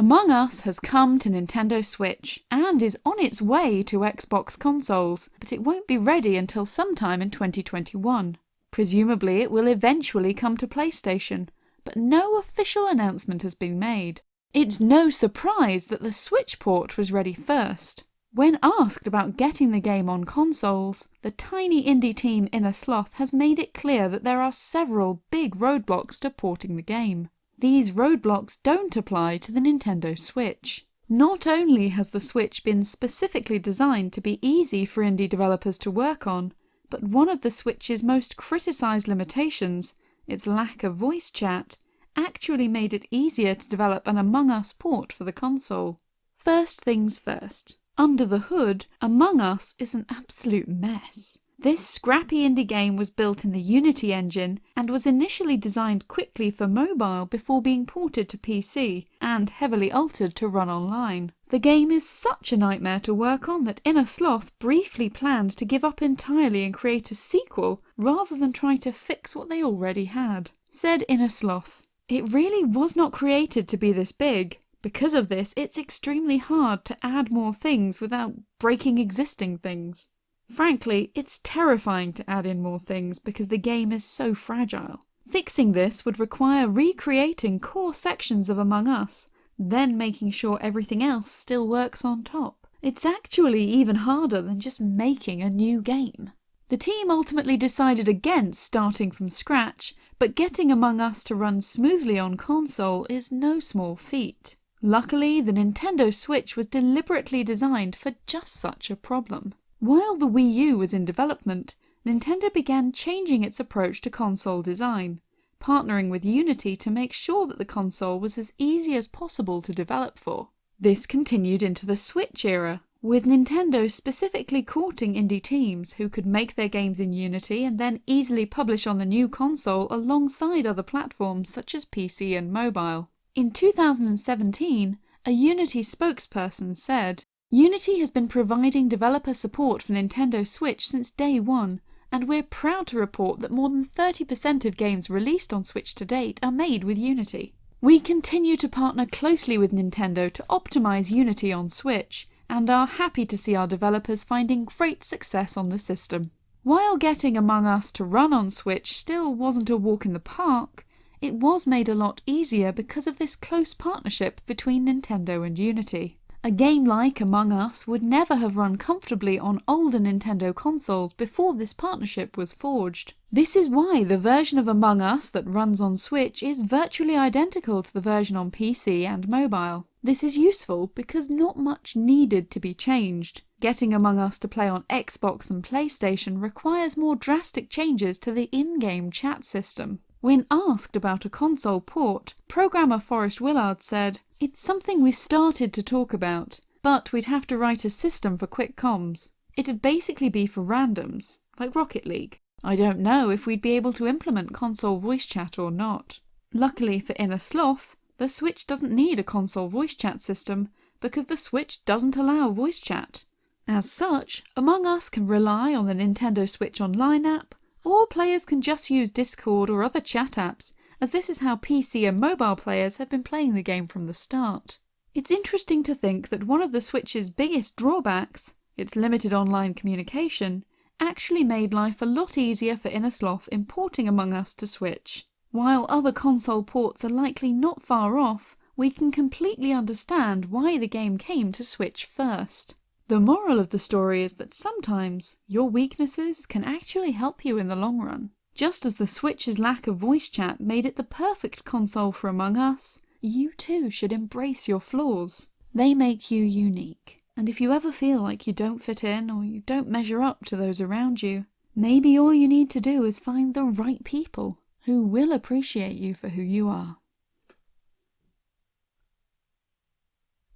Among Us has come to Nintendo Switch and is on its way to Xbox consoles, but it won't be ready until sometime in 2021. Presumably it will eventually come to PlayStation, but no official announcement has been made. It's no surprise that the Switch port was ready first. When asked about getting the game on consoles, the tiny indie team Innersloth has made it clear that there are several big roadblocks to porting the game. These roadblocks don't apply to the Nintendo Switch. Not only has the Switch been specifically designed to be easy for indie developers to work on, but one of the Switch's most criticised limitations, its lack of voice chat, actually made it easier to develop an Among Us port for the console. First things first. Under the hood, Among Us is an absolute mess. This scrappy indie game was built in the Unity engine and was initially designed quickly for mobile before being ported to PC and heavily altered to run online. The game is such a nightmare to work on that Innersloth briefly planned to give up entirely and create a sequel rather than try to fix what they already had. Said Innersloth, It really was not created to be this big. Because of this, it's extremely hard to add more things without breaking existing things. Frankly, it's terrifying to add in more things because the game is so fragile. Fixing this would require recreating core sections of Among Us, then making sure everything else still works on top. It's actually even harder than just making a new game. The team ultimately decided against starting from scratch, but getting Among Us to run smoothly on console is no small feat. Luckily, the Nintendo Switch was deliberately designed for just such a problem. While the Wii U was in development, Nintendo began changing its approach to console design, partnering with Unity to make sure that the console was as easy as possible to develop for. This continued into the Switch era, with Nintendo specifically courting indie teams who could make their games in Unity and then easily publish on the new console alongside other platforms such as PC and mobile. In 2017, a Unity spokesperson said, Unity has been providing developer support for Nintendo Switch since day one, and we're proud to report that more than 30% of games released on Switch to date are made with Unity. We continue to partner closely with Nintendo to optimize Unity on Switch, and are happy to see our developers finding great success on the system. While getting Among Us to run on Switch still wasn't a walk in the park, it was made a lot easier because of this close partnership between Nintendo and Unity. A game like Among Us would never have run comfortably on older Nintendo consoles before this partnership was forged. This is why the version of Among Us that runs on Switch is virtually identical to the version on PC and mobile. This is useful because not much needed to be changed. Getting Among Us to play on Xbox and PlayStation requires more drastic changes to the in-game chat system. When asked about a console port, programmer Forrest Willard said, It's something we've started to talk about, but we'd have to write a system for quick comms. It'd basically be for randoms, like Rocket League. I don't know if we'd be able to implement console voice chat or not. Luckily for Innersloth, the Switch doesn't need a console voice chat system because the Switch doesn't allow voice chat. As such, Among Us can rely on the Nintendo Switch Online app or players can just use Discord or other chat apps, as this is how PC and mobile players have been playing the game from the start. It's interesting to think that one of the Switch's biggest drawbacks, its limited online communication, actually made life a lot easier for Innersloth importing Among Us to Switch. While other console ports are likely not far off, we can completely understand why the game came to Switch first. The moral of the story is that sometimes your weaknesses can actually help you in the long run. Just as the Switch's lack of voice chat made it the perfect console for Among Us, you too should embrace your flaws. They make you unique. And if you ever feel like you don't fit in or you don't measure up to those around you, maybe all you need to do is find the right people who will appreciate you for who you are.